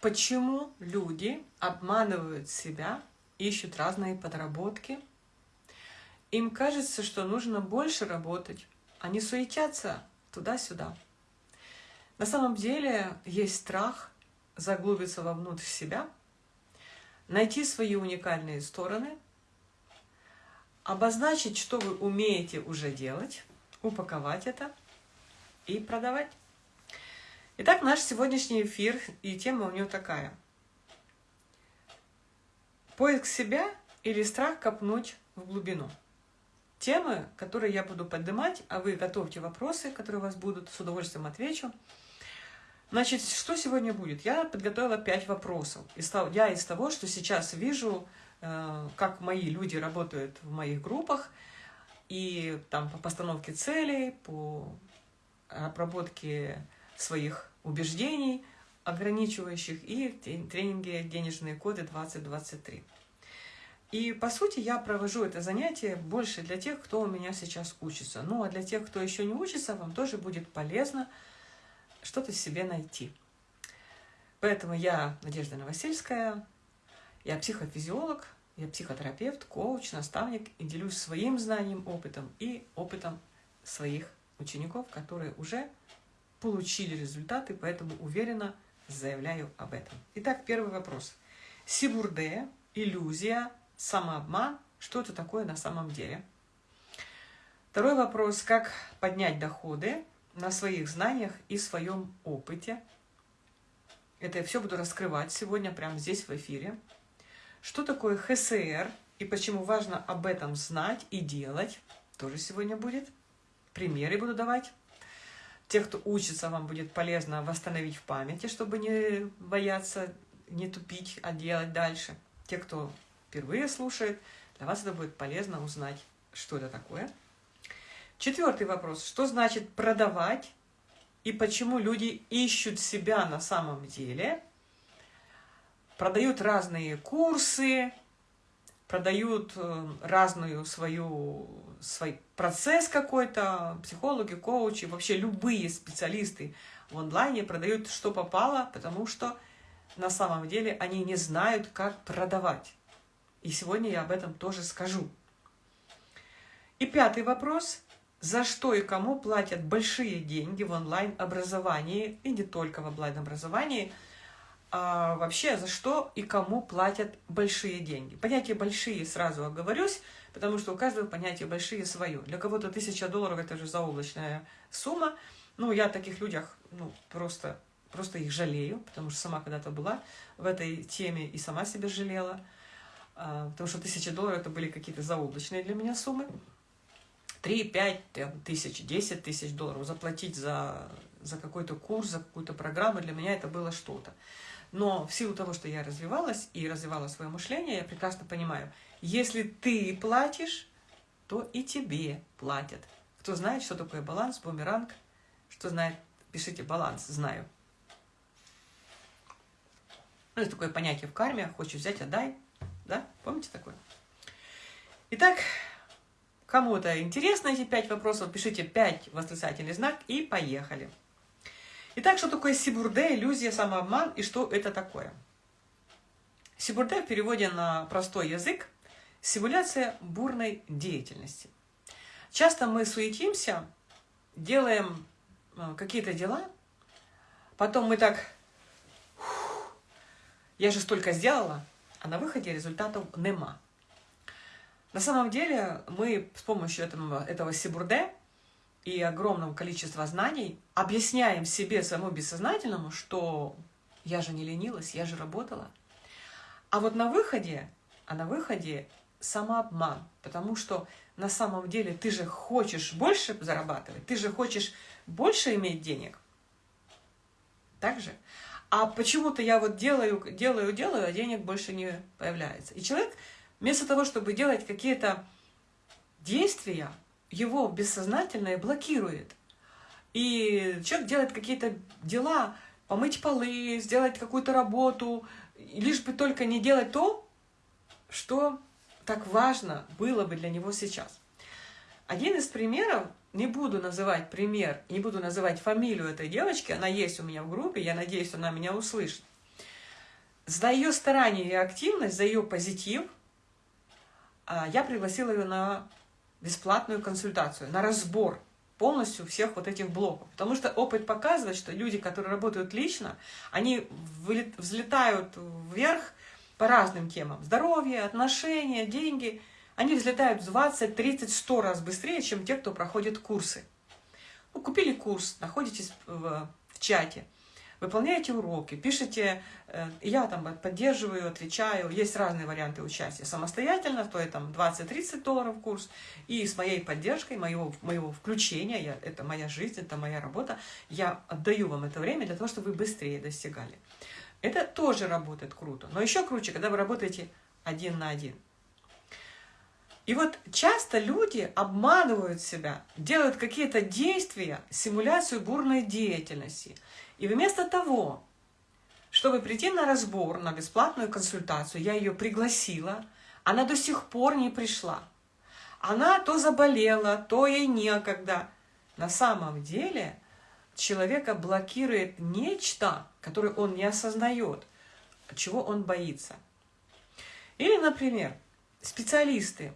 почему люди обманывают себя, ищут разные подработки. Им кажется, что нужно больше работать, они суетятся туда-сюда. На самом деле есть страх заглубиться вовнутрь себя, найти свои уникальные стороны, обозначить, что вы умеете уже делать, упаковать это и продавать. Итак, наш сегодняшний эфир и тема у него такая. Поиск себя или страх копнуть в глубину. Темы, которые я буду поднимать, а вы готовьте вопросы, которые у вас будут, с удовольствием отвечу. Значит, что сегодня будет? Я подготовила пять вопросов. Я из того, что сейчас вижу, э, как мои люди работают в моих группах, и там по постановке целей, по обработке своих убеждений, ограничивающих, и тренинге «Денежные коды 2023». И, по сути, я провожу это занятие больше для тех, кто у меня сейчас учится. Ну, а для тех, кто еще не учится, вам тоже будет полезно – что-то себе найти. Поэтому я Надежда Новосельская, я психофизиолог, я психотерапевт, коуч, наставник и делюсь своим знанием, опытом и опытом своих учеников, которые уже получили результаты, поэтому уверенно заявляю об этом. Итак, первый вопрос. Сибурде, иллюзия, самообман, что это такое на самом деле? Второй вопрос. Как поднять доходы на своих знаниях и своем опыте. Это я все буду раскрывать сегодня прямо здесь в эфире. Что такое ХСР и почему важно об этом знать и делать, тоже сегодня будет. Примеры буду давать. Те, кто учится, вам будет полезно восстановить в памяти, чтобы не бояться, не тупить, а делать дальше. Те, кто впервые слушает, для вас это будет полезно узнать, что это такое – Четвертый вопрос. Что значит продавать и почему люди ищут себя на самом деле? Продают разные курсы, продают э, разную свою свой процесс какой-то, психологи, коучи, вообще любые специалисты в онлайне продают что попало, потому что на самом деле они не знают, как продавать. И сегодня я об этом тоже скажу. И пятый вопрос за что и кому платят большие деньги в онлайн-образовании, и не только в онлайн-образовании, а вообще за что и кому платят большие деньги. Понятие «большие» сразу оговорюсь, потому что у каждого понятие «большие» свое. Для кого-то тысяча долларов – это же заоблачная сумма. Ну, я таких людях ну, просто, просто их жалею, потому что сама когда-то была в этой теме и сама себя жалела, а, потому что тысяча долларов – это были какие-то заоблачные для меня суммы. 3-5 тысяч, 10 тысяч долларов заплатить за, за какой-то курс, за какую-то программу, для меня это было что-то. Но в силу того, что я развивалась и развивала свое мышление, я прекрасно понимаю, если ты платишь, то и тебе платят. Кто знает, что такое баланс, бумеранг, что знает, пишите баланс, знаю. Ну, это такое понятие в карме, хочешь взять, отдай. Да? Помните такое? Итак, Кому-то интересно эти пять вопросов, пишите пять восклицательный знак и поехали. Итак, что такое сибурде, иллюзия, самообман и что это такое? Сибурде в переводе на простой язык – симуляция бурной деятельности. Часто мы суетимся, делаем э, какие-то дела, потом мы так, я же столько сделала, а на выходе результатов нема. На самом деле мы с помощью этого, этого сибурде и огромного количества знаний объясняем себе, своему бессознательному, что я же не ленилась, я же работала. А вот на выходе, а на выходе самообман, потому что на самом деле ты же хочешь больше зарабатывать, ты же хочешь больше иметь денег. Так же? А почему-то я вот делаю, делаю, делаю, а денег больше не появляется. И человек Вместо того, чтобы делать какие-то действия, его бессознательное блокирует. И человек делает какие-то дела, помыть полы, сделать какую-то работу, лишь бы только не делать то, что так важно было бы для него сейчас. Один из примеров, не буду называть пример, не буду называть фамилию этой девочки, она есть у меня в группе, я надеюсь, она меня услышит. за ее старание и активность, за ее позитив а, я пригласила ее на бесплатную консультацию, на разбор полностью всех вот этих блоков. Потому что опыт показывает, что люди, которые работают лично, они взлетают вверх по разным темам. Здоровье, отношения, деньги. Они взлетают в 20, 30, 100 раз быстрее, чем те, кто проходит курсы. Ну, купили курс, находитесь в, в чате – выполняете уроки, пишите, э, я там поддерживаю, отвечаю, есть разные варианты участия. Самостоятельно стоит там 20-30 долларов курс, и с моей поддержкой, моего, моего включения, я, это моя жизнь, это моя работа, я отдаю вам это время для того, чтобы вы быстрее достигали. Это тоже работает круто, но еще круче, когда вы работаете один на один. И вот часто люди обманывают себя, делают какие-то действия, симуляцию бурной деятельности. И вместо того, чтобы прийти на разбор, на бесплатную консультацию, я ее пригласила, она до сих пор не пришла. Она то заболела, то ей некогда. На самом деле человека блокирует нечто, которое он не осознает, чего он боится. Или, например, специалисты,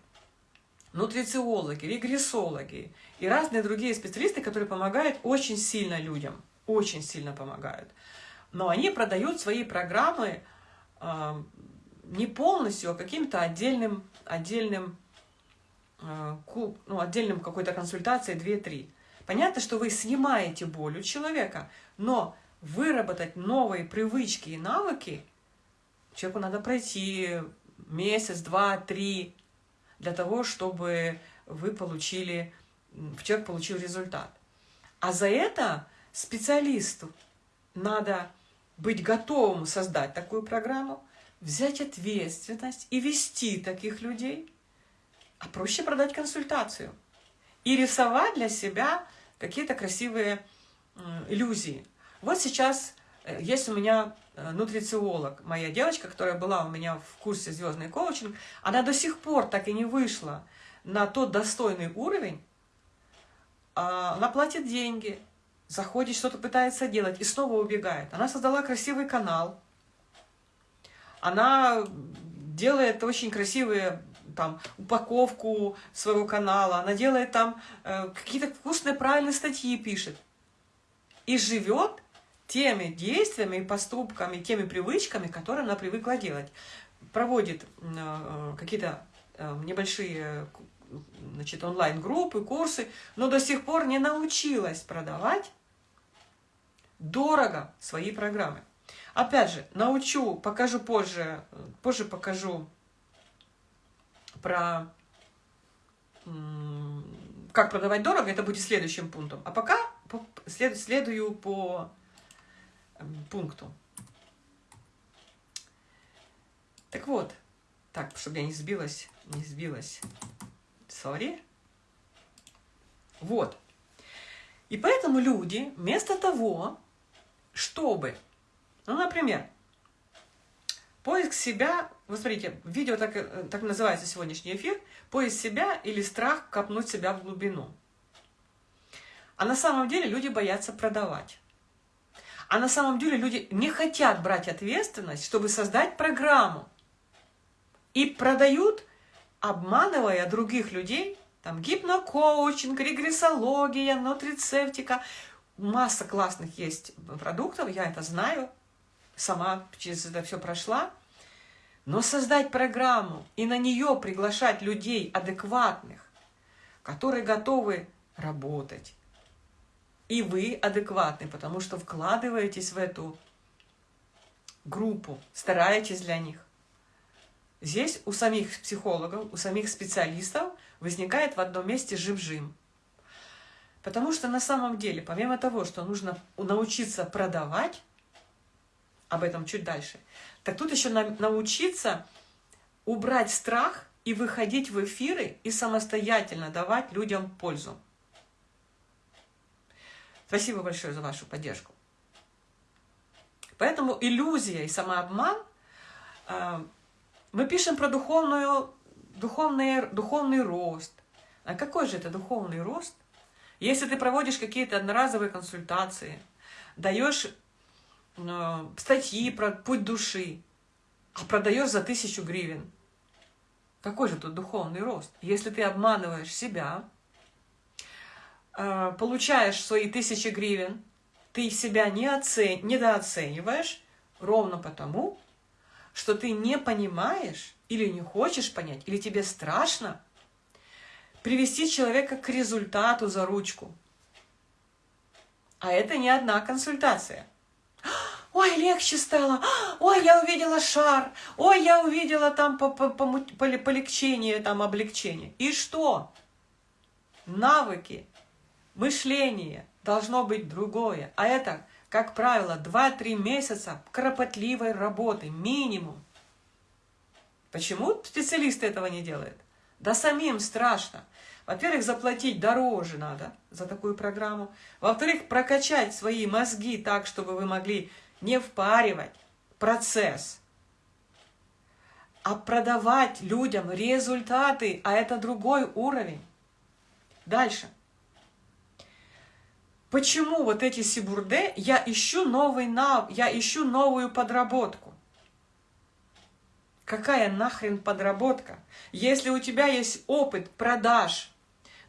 нутрициологи, регрессологи и разные другие специалисты, которые помогают очень сильно людям – очень сильно помогают. Но они продают свои программы э, не полностью, а каким-то отдельным, отдельным, э, ну, отдельным какой-то консультацией 2-3. Понятно, что вы снимаете боль у человека, но выработать новые привычки и навыки человеку надо пройти месяц, два, три, для того, чтобы вы получили, человек получил результат. А за это специалисту надо быть готовым создать такую программу, взять ответственность и вести таких людей, а проще продать консультацию и рисовать для себя какие-то красивые иллюзии. Вот сейчас э, есть у меня э, нутрициолог, моя девочка, которая была у меня в курсе «Звездный коучинг», она до сих пор так и не вышла на тот достойный уровень, а, она платит деньги, заходит, что-то пытается делать и снова убегает. Она создала красивый канал, она делает очень красивые там упаковку своего канала, она делает там э, какие-то вкусные, правильные статьи пишет. И живет теми действиями и поступками, теми привычками, которые она привыкла делать. Проводит э, какие-то э, небольшие значит, онлайн-группы, курсы, но до сих пор не научилась продавать дорого свои программы. Опять же, научу, покажу позже, позже покажу про как продавать дорого, это будет следующим пунктом. А пока след, следую по пункту. Так вот, так, чтобы я не сбилась, не сбилась. Сори. Вот. И поэтому люди вместо того, чтобы, ну, например, поиск себя, вы смотрите, видео так, э, так называется сегодняшний эфир, поиск себя или страх копнуть себя в глубину. А на самом деле люди боятся продавать. А на самом деле люди не хотят брать ответственность, чтобы создать программу. И продают, обманывая других людей, там гипнокоучинг, регрессология, нутрицептика, масса классных есть продуктов, я это знаю, сама через это все прошла. Но создать программу и на нее приглашать людей адекватных, которые готовы работать. И вы адекватны, потому что вкладываетесь в эту группу, стараетесь для них. Здесь у самих психологов, у самих специалистов возникает в одном месте жим-жим. Потому что на самом деле, помимо того, что нужно научиться продавать, об этом чуть дальше, так тут еще научиться убрать страх и выходить в эфиры и самостоятельно давать людям пользу. Спасибо большое за вашу поддержку. Поэтому иллюзия и самообман, э, мы пишем про духовную, духовный, духовный рост. А какой же это духовный рост? Если ты проводишь какие-то одноразовые консультации, даешь э, статьи про путь души, а продаешь за тысячу гривен. Какой же тут духовный рост? Если ты обманываешь себя, э, получаешь свои тысячи гривен, ты себя не оцен... недооцениваешь ровно потому, что ты не понимаешь или не хочешь понять, или тебе страшно привести человека к результату за ручку. А это не одна консультация. Ой, легче стало. Ой, я увидела шар. Ой, я увидела там по -по -по полегчение, там облегчение. И что? Навыки, мышление должно быть другое. А это, как правило, 2-3 месяца кропотливой работы, минимум. Почему специалисты этого не делают? Да самим страшно. Во-первых, заплатить дороже надо за такую программу. Во-вторых, прокачать свои мозги так, чтобы вы могли не впаривать процесс, а продавать людям результаты, а это другой уровень. Дальше. Почему вот эти сибурде, я ищу новый нав, я ищу новую подработку. Какая нахрен подработка? Если у тебя есть опыт продаж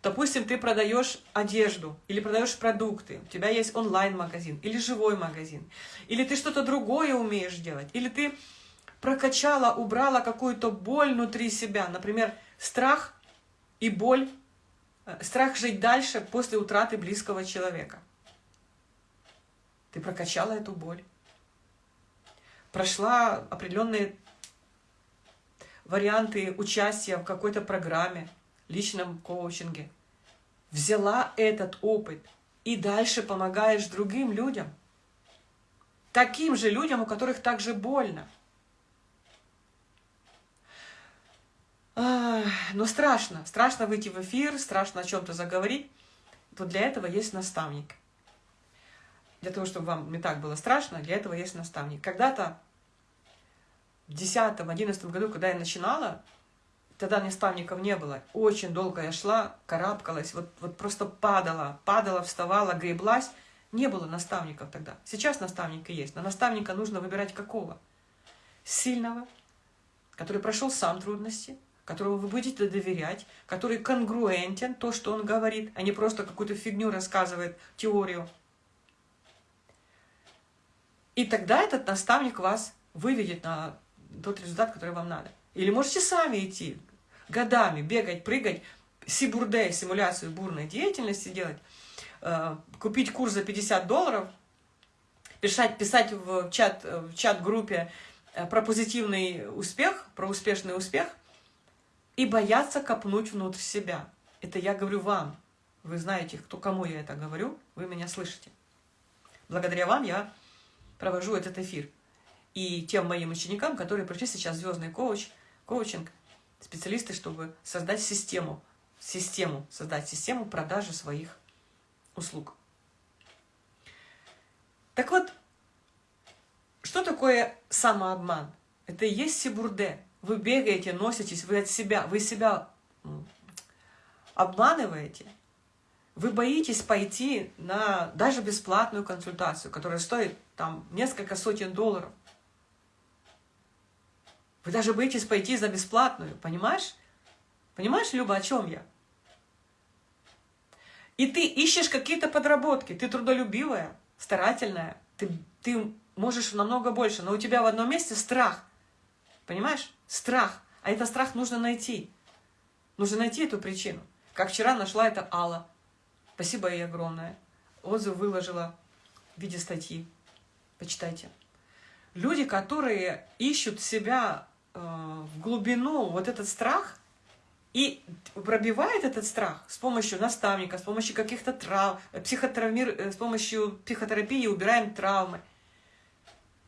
Допустим, ты продаешь одежду или продаешь продукты, у тебя есть онлайн-магазин или живой магазин, или ты что-то другое умеешь делать, или ты прокачала, убрала какую-то боль внутри себя, например, страх и боль, э, страх жить дальше после утраты близкого человека. Ты прокачала эту боль. Прошла определенные варианты участия в какой-то программе, личном коучинге, взяла этот опыт и дальше помогаешь другим людям, таким же людям, у которых также больно. Но страшно, страшно выйти в эфир, страшно о чем-то заговорить. Вот для этого есть наставник. Для того, чтобы вам не так было страшно, для этого есть наставник. Когда-то в 2010-2011 году, когда я начинала, Тогда наставников не было. Очень долго я шла, карабкалась, вот, вот просто падала, падала, вставала, греблась. Не было наставников тогда. Сейчас наставника есть, но наставника нужно выбирать какого? Сильного, который прошел сам трудности, которому вы будете доверять, который конгруентен, то, что он говорит, а не просто какую-то фигню рассказывает, теорию. И тогда этот наставник вас выведет на тот результат, который вам надо. Или можете сами идти, годами бегать, прыгать, сибурде, симуляцию бурной деятельности делать, э, купить курс за 50 долларов, писать, писать в чат, в чат-группе э, про позитивный успех, про успешный успех, и бояться копнуть внутрь себя. Это я говорю вам. Вы знаете, кто кому я это говорю, вы меня слышите. Благодаря вам я провожу этот эфир. И тем моим ученикам, которые пришли сейчас звездный коуч – коучинг, специалисты, чтобы создать систему, систему, создать систему продажи своих услуг. Так вот, что такое самообман? Это и есть сибурде. Вы бегаете, носитесь, вы от себя, вы себя обманываете. Вы боитесь пойти на даже бесплатную консультацию, которая стоит там несколько сотен долларов. Вы даже боитесь пойти за бесплатную, понимаешь? Понимаешь, Люба, о чем я? И ты ищешь какие-то подработки, ты трудолюбивая, старательная, ты, ты можешь намного больше, но у тебя в одном месте страх. Понимаешь? Страх. А этот страх нужно найти. Нужно найти эту причину. Как вчера нашла это Алла. Спасибо ей огромное. Отзыв выложила в виде статьи. Почитайте. Люди, которые ищут себя в глубину вот этот страх и пробивает этот страх с помощью наставника, с помощью каких-то трав, психотравмир, э, с помощью психотерапии убираем травмы.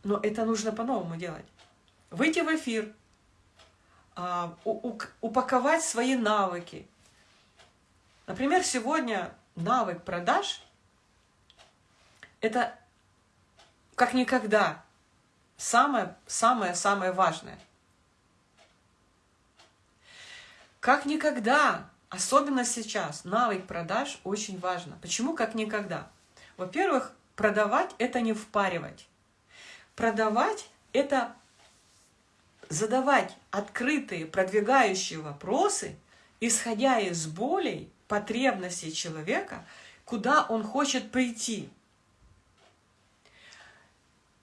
Но это нужно по-новому делать. Выйти в эфир, а, упаковать свои навыки. Например, сегодня навык продаж – это как никогда самое-самое-самое важное – Как никогда, особенно сейчас, навык продаж очень важно. Почему как никогда? Во-первых, продавать – это не впаривать. Продавать – это задавать открытые, продвигающие вопросы, исходя из болей, потребностей человека, куда он хочет прийти.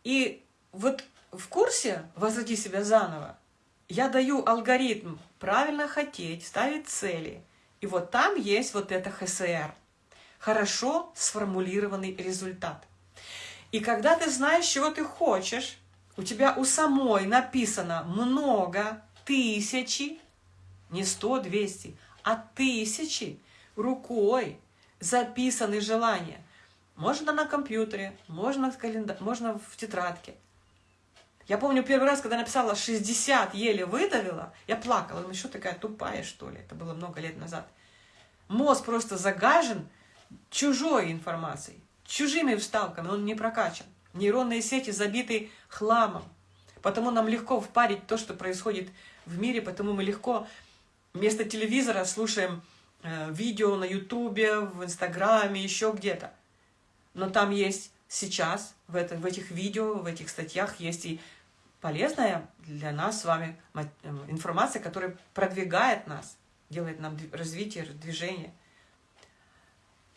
И вот в курсе «Возврати себя заново» я даю алгоритм правильно хотеть, ставить цели. И вот там есть вот это ХСР. Хорошо сформулированный результат. И когда ты знаешь, чего ты хочешь, у тебя у самой написано много, тысячи, не сто, двести, а тысячи рукой записаны желания. Можно на компьютере, можно в, календар, можно в тетрадке. Я помню первый раз, когда написала 60, еле выдавила, я плакала. Ну что такая тупая, что ли? Это было много лет назад. Мозг просто загажен чужой информацией, чужими вставками, он не прокачан. Нейронные сети забиты хламом. Потому нам легко впарить то, что происходит в мире, потому мы легко вместо телевизора слушаем э, видео на ютубе, в инстаграме, еще где-то. Но там есть сейчас, в, это, в этих видео, в этих статьях есть и полезная для нас с вами э, информация, которая продвигает нас, делает нам развитие, движение.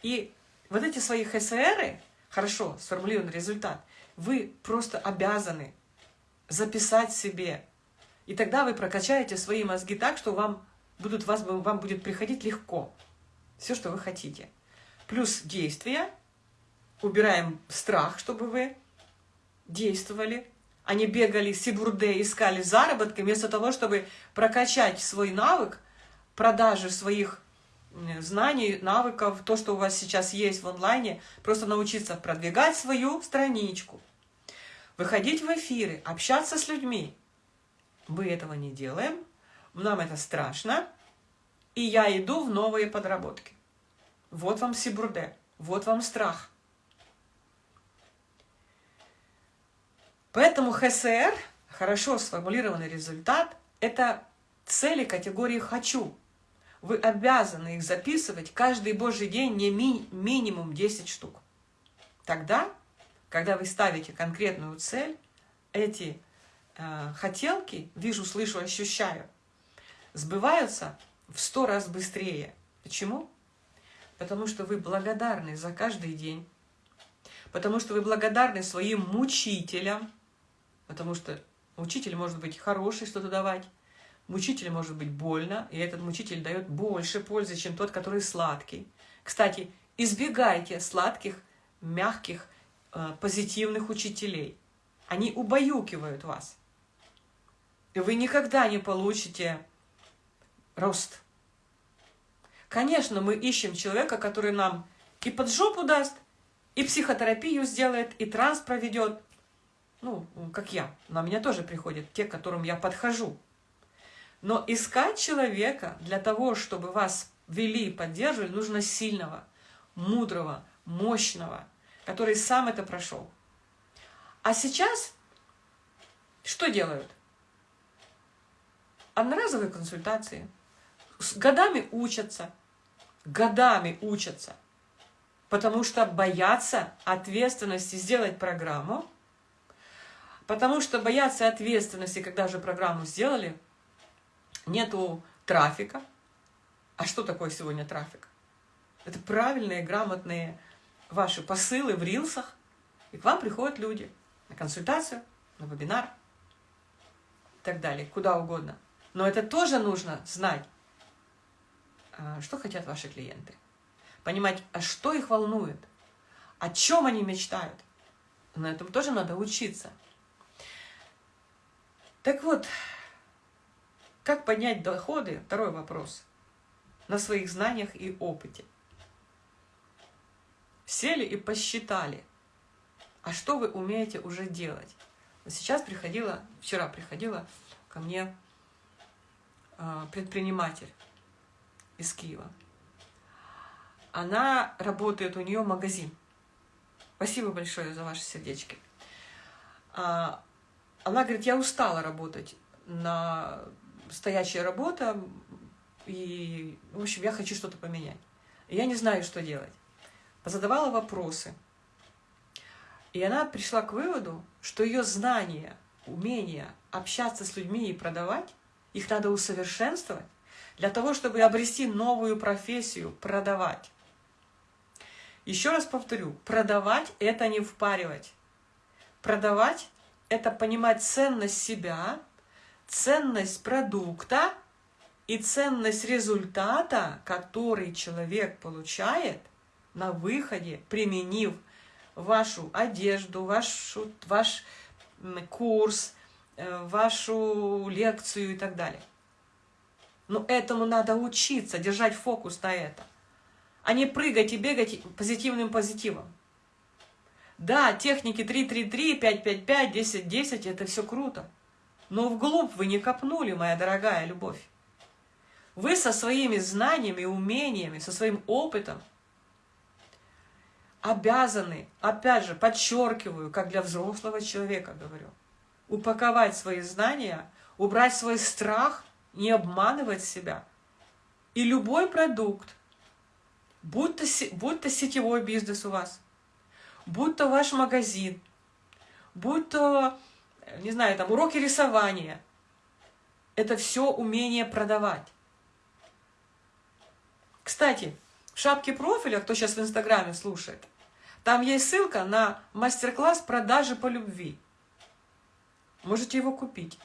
И вот эти свои ХСРы, хорошо сформулированный результат, вы просто обязаны записать себе. И тогда вы прокачаете свои мозги так, что вам, будут, вас, вам будет приходить легко. Все, что вы хотите. Плюс действия. Убираем страх, чтобы вы действовали. Они бегали сибурде, искали заработки, вместо того, чтобы прокачать свой навык продажи своих знаний, навыков, то, что у вас сейчас есть в онлайне, просто научиться продвигать свою страничку, выходить в эфиры, общаться с людьми. Мы этого не делаем, нам это страшно, и я иду в новые подработки. Вот вам сибурде, вот вам страх. Поэтому ХСР, хорошо сформулированный результат, это цели категории «хочу», вы обязаны их записывать каждый божий день не ми минимум 10 штук. Тогда, когда вы ставите конкретную цель, эти э, хотелки, вижу, слышу, ощущаю, сбываются в сто раз быстрее. Почему? Потому что вы благодарны за каждый день, потому что вы благодарны своим мучителям, потому что учитель может быть хороший что-то давать, Мучитель может быть больно, и этот мучитель дает больше пользы, чем тот, который сладкий. Кстати, избегайте сладких, мягких, э, позитивных учителей. Они убаюкивают вас. И вы никогда не получите рост. Конечно, мы ищем человека, который нам и под жопу даст, и психотерапию сделает, и транс проведет. Ну, как я. На меня тоже приходят те, к которым я подхожу. Но искать человека для того, чтобы вас вели и поддерживали, нужно сильного, мудрого, мощного, который сам это прошел. А сейчас что делают? Одноразовые консультации. С годами учатся. Годами учатся. Потому что боятся ответственности сделать программу. Потому что боятся ответственности, когда же программу сделали, нету трафика. А что такое сегодня трафик? Это правильные, грамотные ваши посылы в рилсах, и к вам приходят люди на консультацию, на вебинар и так далее, куда угодно. Но это тоже нужно знать, а, что хотят ваши клиенты. Понимать, а что их волнует, о чем они мечтают. На этом тоже надо учиться. Так вот, как поднять доходы? Второй вопрос. На своих знаниях и опыте. Сели и посчитали, а что вы умеете уже делать. Сейчас приходила, вчера приходила ко мне а, предприниматель из Киева. Она работает, у нее магазин. Спасибо большое за ваши сердечки. А, она говорит, я устала работать на стоящая работа, и, в общем, я хочу что-то поменять. Я не знаю, что делать. Позадавала вопросы. И она пришла к выводу, что ее знания умение общаться с людьми и продавать, их надо усовершенствовать для того, чтобы обрести новую профессию – продавать. Еще раз повторю, продавать – это не впаривать. Продавать – это понимать ценность себя, ценность продукта и ценность результата, который человек получает на выходе, применив вашу одежду, вашу, ваш курс, э, вашу лекцию и так далее. Но этому надо учиться, держать фокус на это, а не прыгать и бегать позитивным позитивом. Да, техники 3-3-3, 5-5-5, 10-10 – это все круто. Но вглубь вы не копнули, моя дорогая любовь. Вы со своими знаниями, умениями, со своим опытом обязаны, опять же, подчеркиваю, как для взрослого человека говорю, упаковать свои знания, убрать свой страх, не обманывать себя. И любой продукт, будь то, будь то сетевой бизнес у вас, будь то ваш магазин, будь то, не знаю, там уроки рисования, это все умение продавать. Кстати, в шапке профиля, кто сейчас в Инстаграме слушает, там есть ссылка на мастер-класс продажи по любви. Можете его купить.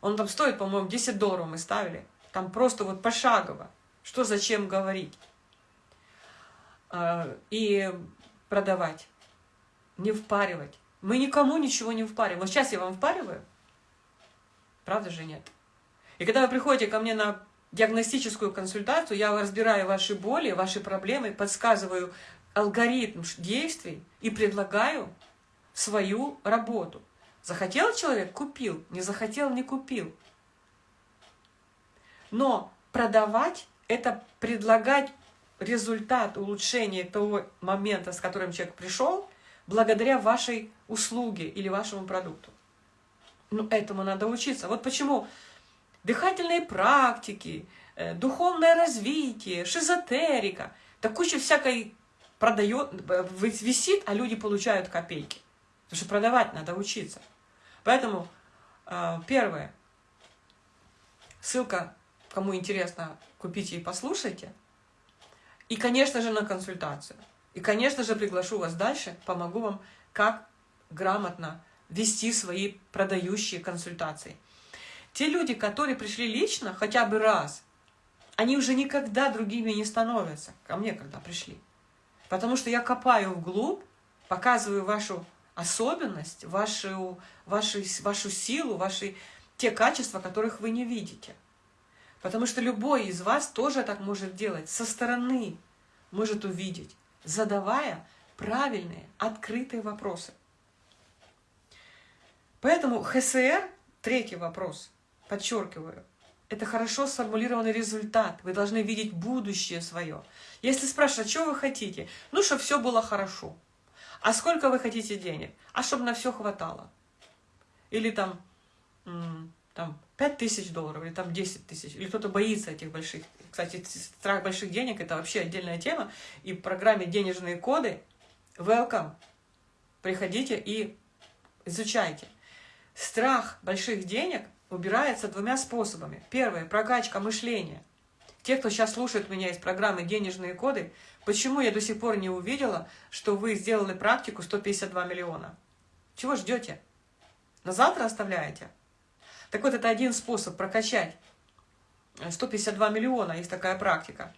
Он там стоит, по-моему, 10 долларов мы ставили. Там просто вот пошагово. Что зачем говорить. А, и продавать. Не впаривать. Мы никому ничего не впариваем. Вот сейчас я вам впариваю. Правда же нет? И когда вы приходите ко мне на диагностическую консультацию, я разбираю ваши боли, ваши проблемы, подсказываю алгоритм действий и предлагаю свою работу. Захотел человек – купил, не захотел – не купил. Но продавать – это предлагать результат улучшения того момента, с которым человек пришел, благодаря вашей услуге или вашему продукту. Ну, этому надо учиться. Вот почему дыхательные практики, э, духовное развитие, шизотерика, да куча всякой продает, э, висит, а люди получают копейки. Потому что продавать надо учиться. Поэтому э, первое, ссылка, кому интересно, купите и послушайте. И, конечно же, на консультацию. И, конечно же, приглашу вас дальше, помогу вам, как грамотно вести свои продающие консультации. Те люди, которые пришли лично хотя бы раз, они уже никогда другими не становятся, ко мне когда пришли. Потому что я копаю вглубь, показываю вашу особенность, вашу, вашу, вашу силу, ваши, те качества, которых вы не видите. Потому что любой из вас тоже так может делать, со стороны может увидеть, задавая правильные, открытые вопросы. Поэтому ХСР, третий вопрос – подчеркиваю, это хорошо сформулированный результат. Вы должны видеть будущее свое. Если спрашивать, что вы хотите? Ну, чтобы все было хорошо. А сколько вы хотите денег? А чтобы на все хватало. Или там, там 5 тысяч долларов, или там 10 тысяч. Или кто-то боится этих больших. Кстати, страх больших денег – это вообще отдельная тема. И в программе «Денежные коды» welcome. Приходите и изучайте. Страх больших денег – убирается двумя способами. Первое – прокачка мышления. Те, кто сейчас слушает меня из программы «Денежные коды», почему я до сих пор не увидела, что вы сделали практику 152 миллиона? Чего ждете? На завтра оставляете? Так вот, это один способ прокачать 152 миллиона, есть такая практика.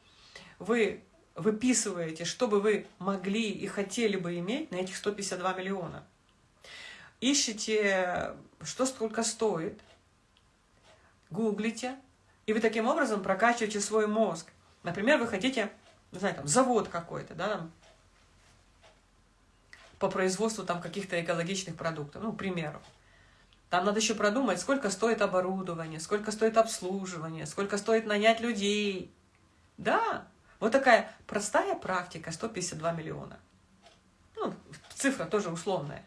Вы выписываете, что бы вы могли и хотели бы иметь на этих 152 миллиона. Ищите, что сколько стоит, гуглите, и вы таким образом прокачиваете свой мозг. Например, вы хотите, не знаю, там, завод какой-то, да, там, по производству там каких-то экологичных продуктов, ну, к примеру. Там надо еще продумать, сколько стоит оборудование, сколько стоит обслуживание, сколько стоит нанять людей. Да, вот такая простая практика, 152 миллиона. Ну, цифра тоже условная.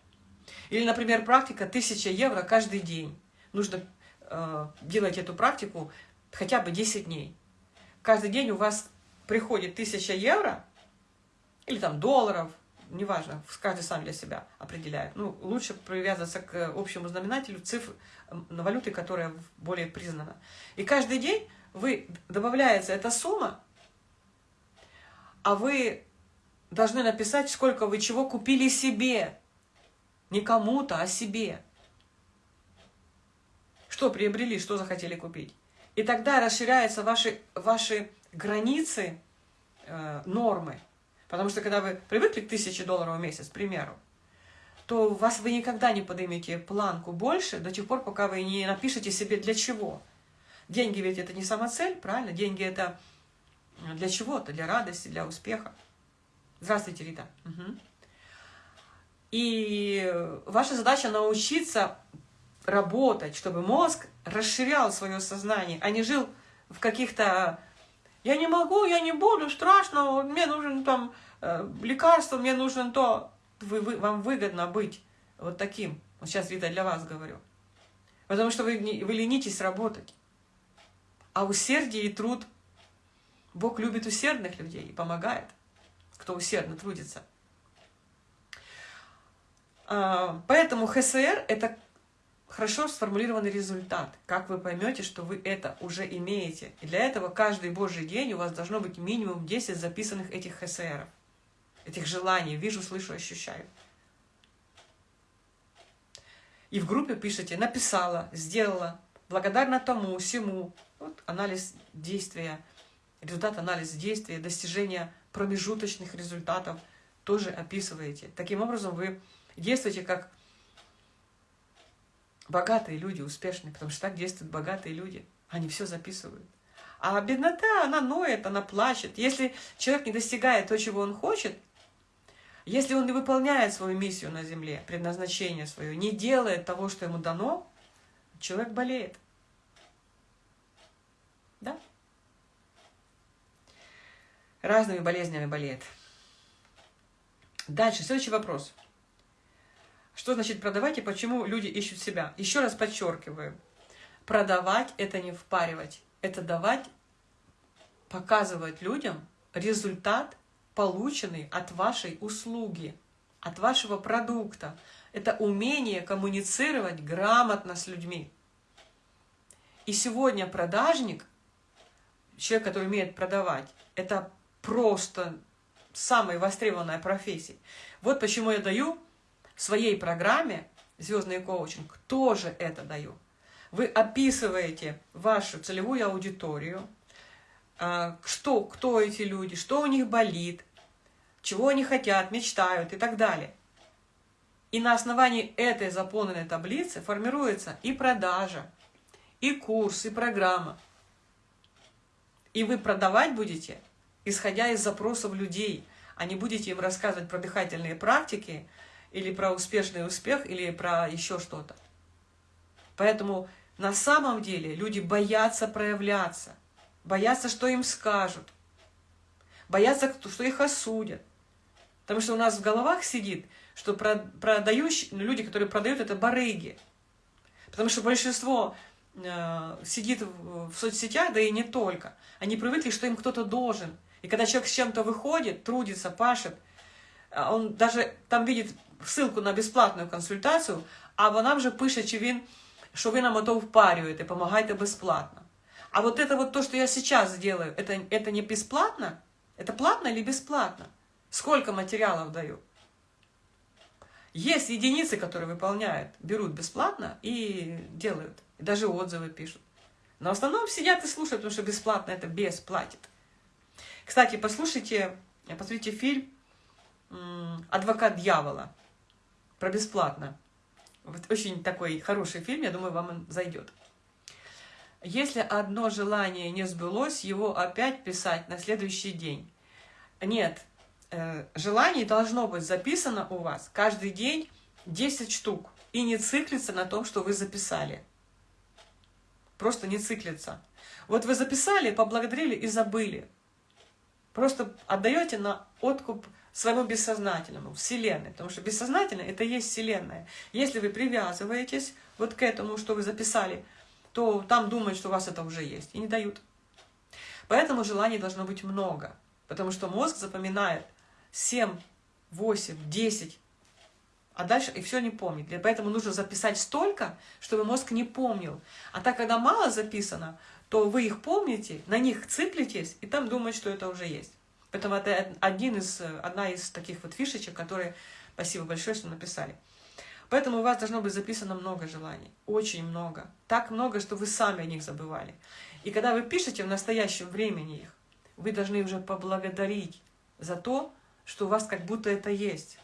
Или, например, практика 1000 евро каждый день. Нужно э, делать эту практику хотя бы 10 дней. Каждый день у вас приходит 1000 евро, или там долларов, неважно, каждый сам для себя определяет. Ну, лучше привязываться к общему знаменателю цифр на валюты, которая более признана. И каждый день вы добавляется эта сумма, а вы должны написать, сколько вы чего купили себе. Не кому-то, а себе. Что приобрели, что захотели купить. И тогда расширяются ваши, ваши границы, э, нормы. Потому что когда вы привыкли к 1000 долларов в месяц, к примеру, то вас вы никогда не поднимете планку больше до тех пор, пока вы не напишете себе для чего. Деньги ведь это не сама цель, правильно? Деньги это для чего-то, для радости, для успеха. Здравствуйте, Рита. Угу. И ваша задача научиться работать, чтобы мозг расширял свое сознание, а не жил в каких-то «я не могу, я не буду, страшно, мне нужен там э, лекарство, мне нужен то». Вы, вы, вам выгодно быть вот таким. Вот сейчас, Рита, для вас говорю. Потому что вы, вы ленитесь работать. А усердие и труд, Бог любит усердных людей и помогает, кто усердно трудится. А, поэтому ХСР – это хорошо сформулированный результат. Как вы поймете, что вы это уже имеете. И для этого каждый Божий день у вас должно быть минимум 10 записанных этих ХСРов. Этих желаний. Вижу, слышу, ощущаю. И в группе пишите «написала», «сделала», «благодарна тому», «всему», вот анализ действия, результат анализа действия, достижения промежуточных результатов тоже описываете. Таким образом, вы действуете как богатые люди, успешные, потому что так действуют богатые люди. Они все записывают. А беднота, она ноет, она плачет. Если человек не достигает то, чего он хочет, если он не выполняет свою миссию на земле, предназначение свое, не делает того, что ему дано, человек болеет. Да? Разными болезнями болеет. Дальше, следующий вопрос. Что значит продавать и почему люди ищут себя? Еще раз подчеркиваю. Продавать – это не впаривать. Это давать, показывать людям результат, полученный от вашей услуги, от вашего продукта. Это умение коммуницировать грамотно с людьми. И сегодня продажник человек, который умеет продавать, это просто самая востребованная профессия. Вот почему я даю своей программе «Звездный коучинг» тоже это даю. Вы описываете вашу целевую аудиторию, а, что, кто эти люди, что у них болит, чего они хотят, мечтают и так далее. И на основании этой заполненной таблицы формируется и продажа, и курс, и программа – и вы продавать будете, исходя из запросов людей, а не будете им рассказывать про дыхательные практики, или про успешный успех, или про еще что-то. Поэтому на самом деле люди боятся проявляться, боятся, что им скажут, боятся, что их осудят. Потому что у нас в головах сидит, что продающие, ну, люди, которые продают, это барыги. Потому что большинство Э, сидит в соцсетях, да и не только. Они привыкли, что им кто-то должен. И когда человек с чем-то выходит, трудится, пашет, э, он даже там видит ссылку на бесплатную консультацию, а вона вже пише, чи він, що ви нам ото впарюєте, помогаете бесплатно. А вот это вот то, что я сейчас делаю, это, это не бесплатно? Это платно или бесплатно? Сколько материалов даю? Есть единицы, которые выполняют, берут бесплатно и делают. И даже отзывы пишут. Но в основном сидят и слушают, потому что бесплатно это бесплатит. Кстати, послушайте, посмотрите фильм «Адвокат дьявола» про бесплатно. Вот очень такой хороший фильм, я думаю, вам он зайдет. Если одно желание не сбылось, его опять писать на следующий день. Нет, э, желаний должно быть записано у вас каждый день 10 штук. И не циклиться на том, что вы записали просто не циклиться. Вот вы записали, поблагодарили и забыли. Просто отдаете на откуп своему бессознательному, Вселенной, потому что бессознательное – это есть Вселенная. Если вы привязываетесь вот к этому, что вы записали, то там думают, что у вас это уже есть, и не дают. Поэтому желаний должно быть много, потому что мозг запоминает 7 8, 10, а дальше и все не помнит. Поэтому нужно записать столько, чтобы мозг не помнил. А так, когда мало записано, то вы их помните, на них цыплетесь, и там думаете, что это уже есть. Поэтому это один из, одна из таких вот фишечек, которые, спасибо большое, что написали. Поэтому у вас должно быть записано много желаний, очень много. Так много, что вы сами о них забывали. И когда вы пишете в настоящем времени их, вы должны уже поблагодарить за то, что у вас как будто это есть.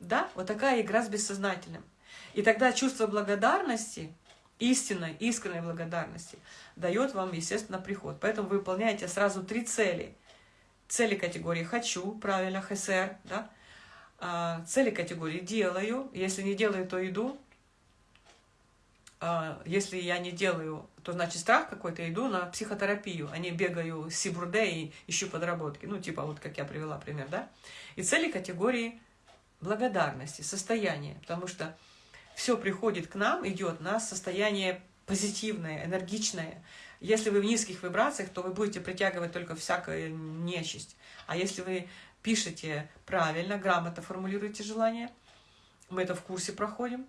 Да, вот такая игра с бессознательным. И тогда чувство благодарности, истинной, искренней благодарности, дает вам, естественно, приход. Поэтому вы выполняете сразу три цели. Цели категории «хочу», правильно, ХСР, да? А, цели категории «делаю», если не делаю, то иду. А, если я не делаю, то значит страх какой-то, иду на психотерапию, а не бегаю с Сибурде и ищу подработки. Ну, типа вот как я привела пример, да? И цели категории благодарности, состояния, потому что все приходит к нам, идет на состояние позитивное, энергичное. Если вы в низких вибрациях, то вы будете притягивать только всякую нечисть. А если вы пишете правильно, грамотно формулируете желание, мы это в курсе проходим,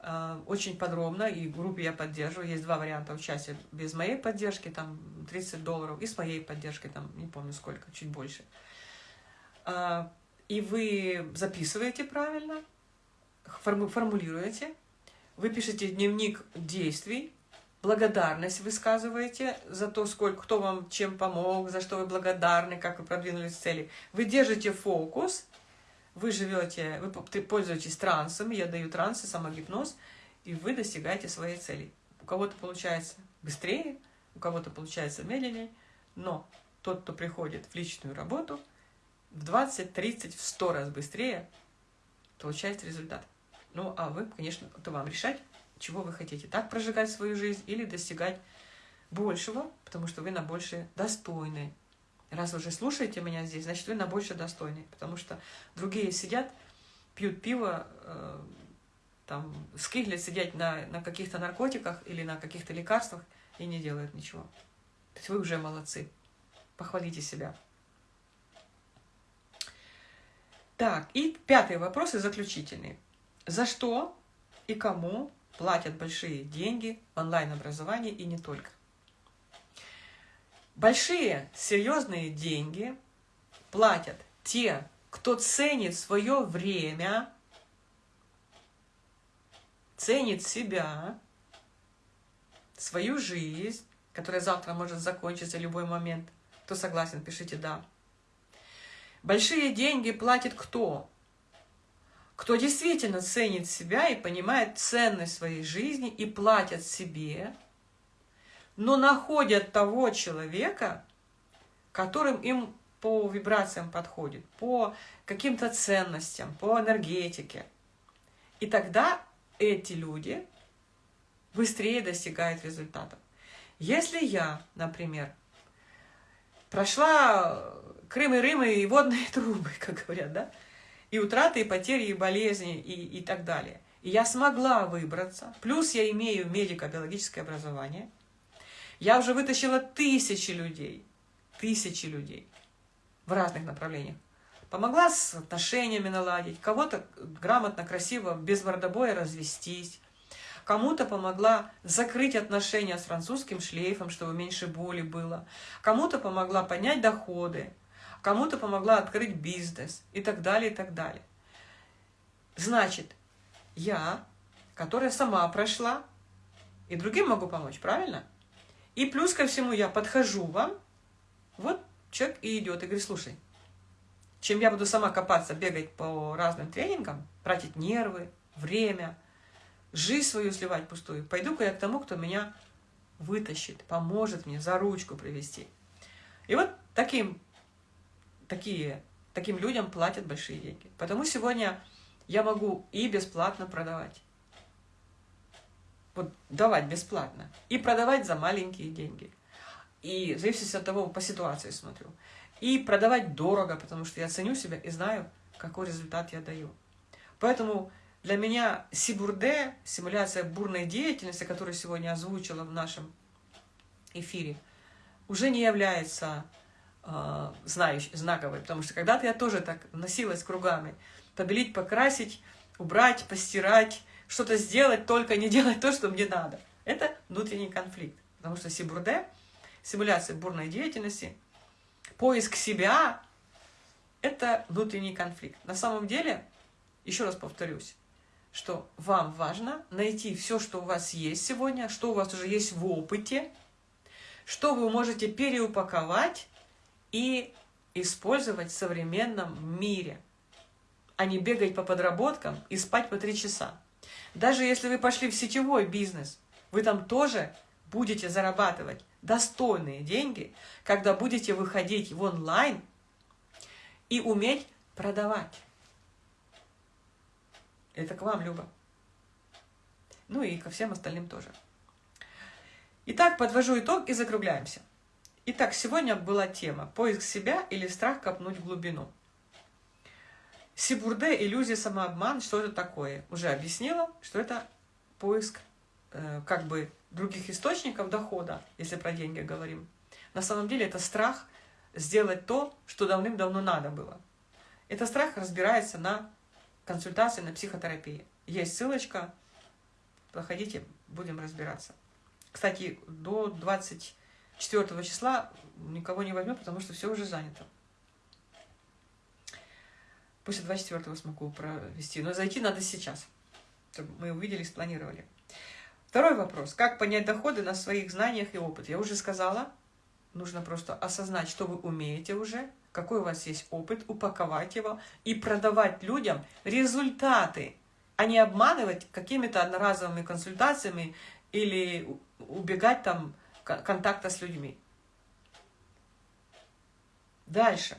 э, очень подробно, и группе я поддерживаю. Есть два варианта участия. Без моей поддержки, там 30 долларов, и с моей поддержкой, там не помню сколько, чуть больше. А, и вы записываете правильно, формулируете, вы пишете дневник действий, благодарность высказываете за то, сколько, кто вам чем помог, за что вы благодарны, как вы продвинулись к цели. Вы держите фокус, вы живете, вы пользуетесь трансом, я даю трансы, самогипноз, и вы достигаете своей цели. У кого-то получается быстрее, у кого-то получается медленнее, но тот, кто приходит в личную работу – в 20, 30, в 100 раз быстрее получается результат. Ну, а вы, конечно, это вам решать, чего вы хотите. Так прожигать свою жизнь или достигать большего, потому что вы на больше достойны. Раз вы уже слушаете меня здесь, значит, вы на больше достойны. Потому что другие сидят, пьют пиво, э, там, скиглят сидят на, на каких-то наркотиках или на каких-то лекарствах и не делают ничего. То есть вы уже молодцы. Похвалите себя. Так, и пятый вопрос и заключительный. За что и кому платят большие деньги в онлайн-образовании и не только? Большие, серьезные деньги платят те, кто ценит свое время, ценит себя, свою жизнь, которая завтра может закончиться в любой момент. Кто согласен, пишите «да». Большие деньги платит кто? Кто действительно ценит себя и понимает ценность своей жизни и платят себе, но находят того человека, которым им по вибрациям подходит, по каким-то ценностям, по энергетике. И тогда эти люди быстрее достигают результатов. Если я, например, прошла Крым и Рым и водные трубы, как говорят, да? И утраты, и потери, и болезни, и, и так далее. И я смогла выбраться. Плюс я имею медико-биологическое образование. Я уже вытащила тысячи людей. Тысячи людей. В разных направлениях. Помогла с отношениями наладить. Кого-то грамотно, красиво, без мордобоя развестись. Кому-то помогла закрыть отношения с французским шлейфом, чтобы меньше боли было. Кому-то помогла поднять доходы кому-то помогла открыть бизнес и так далее, и так далее. Значит, я, которая сама прошла, и другим могу помочь, правильно? И плюс ко всему я подхожу вам, вот человек и идет, и говорит, слушай, чем я буду сама копаться, бегать по разным тренингам, тратить нервы, время, жизнь свою сливать пустую, пойду-ка я к тому, кто меня вытащит, поможет мне за ручку привести. И вот таким такие, таким людям платят большие деньги. Потому сегодня я могу и бесплатно продавать. Вот давать бесплатно. И продавать за маленькие деньги. И в зависимости от того, по ситуации смотрю. И продавать дорого, потому что я ценю себя и знаю, какой результат я даю. Поэтому для меня Сибурде, симуляция бурной деятельности, которую сегодня озвучила в нашем эфире, уже не является э, знающий, знаковый, потому что когда-то я тоже так носилась кругами. Побелить, покрасить, убрать, постирать, что-то сделать, только не делать то, что мне надо. Это внутренний конфликт. Потому что сибурде, симуляция бурной деятельности, поиск себя – это внутренний конфликт. На самом деле, еще раз повторюсь, что вам важно найти все, что у вас есть сегодня, что у вас уже есть в опыте, что вы можете переупаковать и использовать в современном мире, а не бегать по подработкам и спать по три часа. Даже если вы пошли в сетевой бизнес, вы там тоже будете зарабатывать достойные деньги, когда будете выходить в онлайн и уметь продавать. Это к вам, Люба. Ну и ко всем остальным тоже. Итак, подвожу итог и закругляемся. Итак, сегодня была тема «Поиск себя или страх копнуть в глубину». Сибурде, иллюзия, самообман, что это такое? Уже объяснила, что это поиск э, как бы других источников дохода, если про деньги говорим. На самом деле это страх сделать то, что давным-давно надо было. Это страх разбирается на консультации на психотерапии. Есть ссылочка, проходите, будем разбираться. Кстати, до 24 числа никого не возьму, потому что все уже занято. После 24 смогу провести, но зайти надо сейчас, чтобы мы увидели, спланировали. Второй вопрос. Как понять доходы на своих знаниях и опыте? Я уже сказала, нужно просто осознать, что вы умеете уже, какой у вас есть опыт, упаковать его и продавать людям результаты, а не обманывать какими-то одноразовыми консультациями или убегать там контакта с людьми. Дальше.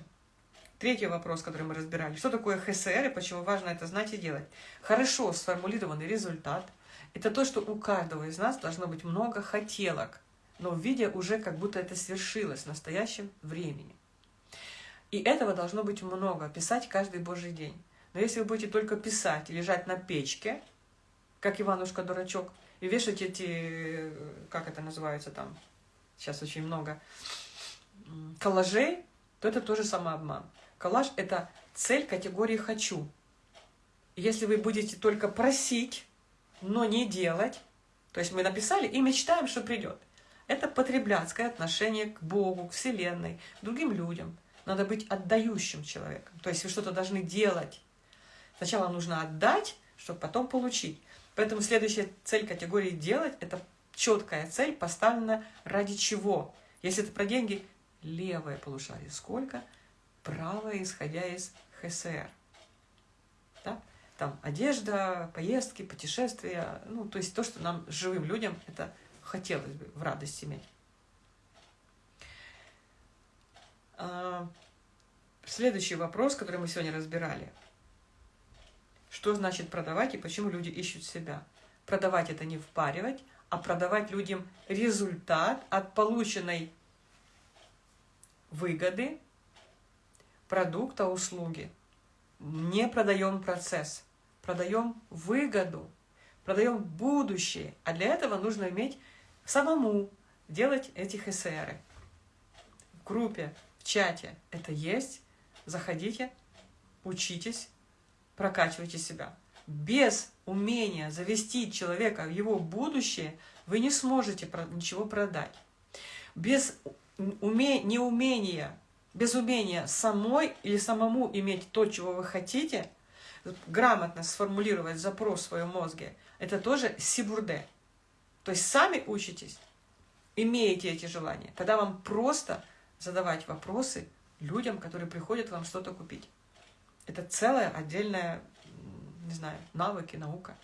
Третий вопрос, который мы разбирали. Что такое ХСР и почему важно это знать и делать? Хорошо сформулированный результат – это то, что у каждого из нас должно быть много хотелок, но в виде уже как будто это свершилось в настоящем времени. И этого должно быть много, писать каждый божий день. Но если вы будете только писать, лежать на печке, как Иванушка-дурачок, и вешать эти, как это называется там, сейчас очень много, коллажей, то это тоже самообман. Коллаж – это цель категории «хочу». если вы будете только просить, но не делать, то есть мы написали и мечтаем, что придет. Это потребляцкое отношение к Богу, к Вселенной, к другим людям – надо быть отдающим человеком. То есть вы что-то должны делать. Сначала нужно отдать, чтобы потом получить. Поэтому следующая цель категории «делать» – это четкая цель, поставлена ради чего. Если это про деньги, левое полушарие сколько, правое, исходя из ХСР. Да? Там одежда, поездки, путешествия, ну, то есть то, что нам, живым людям, это хотелось бы в радость иметь. А, следующий вопрос, который мы сегодня разбирали. Что значит продавать и почему люди ищут себя? Продавать это не впаривать, а продавать людям результат от полученной выгоды, продукта, услуги. Не продаем процесс, продаем выгоду, продаем будущее. А для этого нужно иметь самому делать эти ХСРы в группе, чате это есть. Заходите, учитесь, прокачивайте себя. Без умения завести человека в его будущее вы не сможете ничего продать. Без уме... неумения, без умения самой или самому иметь то, чего вы хотите, грамотно сформулировать запрос в своем мозге, это тоже сибурде. То есть сами учитесь, имеете эти желания, тогда вам просто задавать вопросы людям, которые приходят вам что-то купить. Это целая отдельная, не знаю, навыки, наука.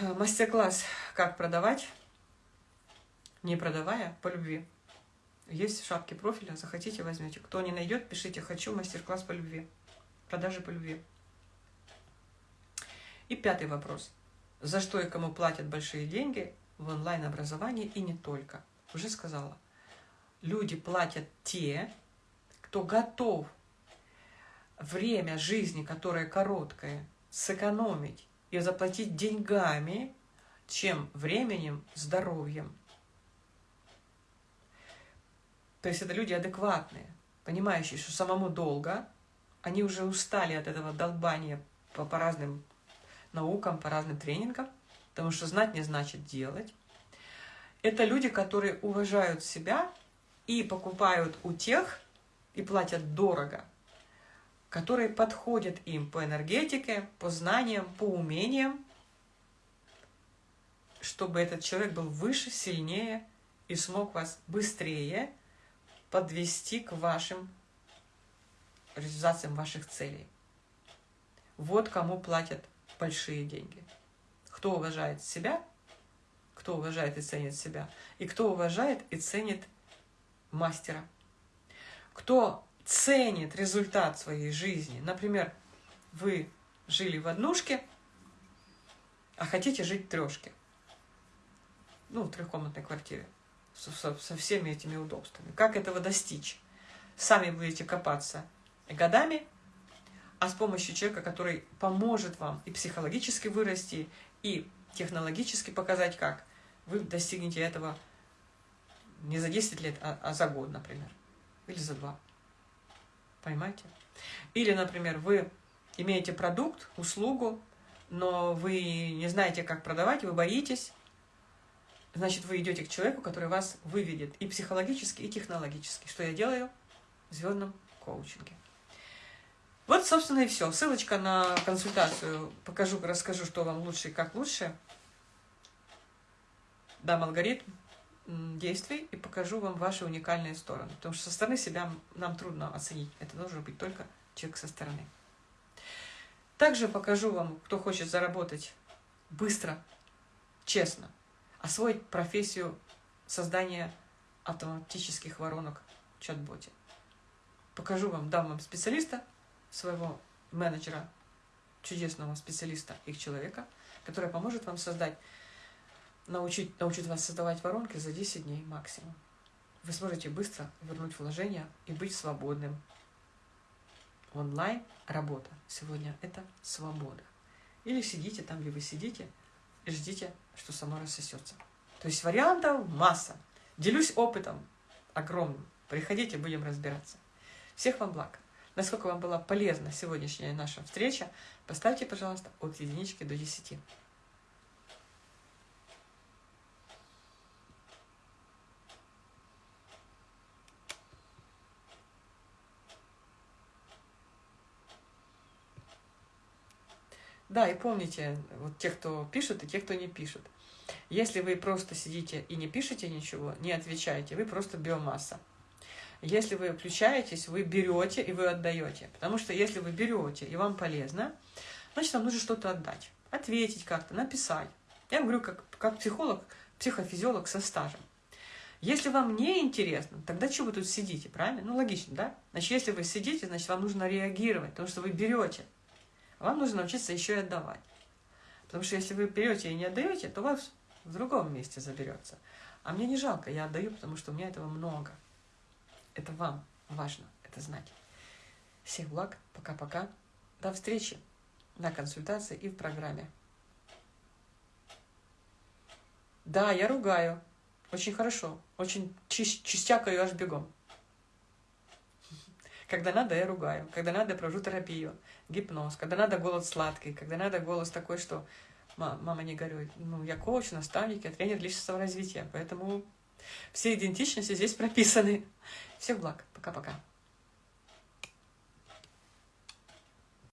Мастер-класс «Как продавать, не продавая, по любви». Есть в шапке профиля, захотите, возьмете. Кто не найдет, пишите «Хочу мастер-класс по любви». Продажи по любви. И пятый вопрос. За что и кому платят большие деньги в онлайн-образовании и не только? Уже сказала – люди платят те, кто готов время жизни, которое короткое, сэкономить и заплатить деньгами, чем временем, здоровьем. То есть это люди адекватные, понимающие, что самому долго, они уже устали от этого долбания по, по разным наукам, по разным тренингам, потому что знать не значит делать. Это люди, которые уважают себя и покупают у тех, и платят дорого, которые подходят им по энергетике, по знаниям, по умениям, чтобы этот человек был выше, сильнее и смог вас быстрее подвести к вашим реализациям ваших целей. Вот кому платят большие деньги. Кто уважает себя, кто уважает и ценит себя, и кто уважает и ценит мастера. Кто ценит результат своей жизни. Например, вы жили в однушке, а хотите жить в трешке. Ну, в трехкомнатной квартире со, со, со всеми этими удобствами. Как этого достичь? Сами будете копаться годами, а с помощью человека, который поможет вам и психологически вырасти, и технологически показать, как вы достигнете этого не за 10 лет, а, а за год, например, или за два. Понимаете? Или, например, вы имеете продукт, услугу, но вы не знаете, как продавать, вы боитесь, значит, вы идете к человеку, который вас выведет и психологически, и технологически. Что я делаю в звездном коучинге. Вот, собственно, и все. Ссылочка на консультацию. Покажу, расскажу, что вам лучше и как лучше. Дам алгоритм действий и покажу вам ваши уникальные стороны. Потому что со стороны себя нам трудно оценить. Это должен быть только человек со стороны. Также покажу вам, кто хочет заработать быстро, честно, освоить профессию создания автоматических воронок в чат-боте. Покажу вам, дам вам специалиста, своего менеджера, чудесного специалиста, их человека, который поможет вам создать, научить, научит вас создавать воронки за 10 дней максимум. Вы сможете быстро вернуть вложения и быть свободным. Онлайн работа сегодня – это свобода. Или сидите там, где вы сидите, и ждите, что само рассосется. То есть вариантов масса. Делюсь опытом огромным. Приходите, будем разбираться. Всех вам благ. Насколько вам была полезна сегодняшняя наша встреча, поставьте, пожалуйста, от единички до десяти. Да, и помните, вот те, кто пишут, и те, кто не пишут. Если вы просто сидите и не пишете ничего, не отвечаете, вы просто биомасса. Если вы включаетесь, вы берете и вы отдаете. Потому что если вы берете и вам полезно, значит, вам нужно что-то отдать. Ответить как-то, написать. Я говорю как, как психолог, психофизиолог со стажем. Если вам не интересно, тогда что вы тут сидите, правильно? Ну, логично, да? Значит, если вы сидите, значит, вам нужно реагировать, потому что вы берете. Вам нужно научиться еще и отдавать. Потому что если вы берете и не отдаете, то вас в другом месте заберется. А мне не жалко, я отдаю, потому что у меня этого много. Это вам важно это знать. Всех благ, пока-пока. До встречи на консультации и в программе. Да, я ругаю. Очень хорошо. Очень чис чистякаю аж бегом. Когда надо, я ругаю. Когда надо, я провожу терапию, гипноз. Когда надо, голос сладкий. Когда надо, голос такой, что мама не горюет. Ну, я коуч, наставник, я тренер личностного развития. Поэтому все идентичности здесь прописаны. Всех благ. Пока-пока.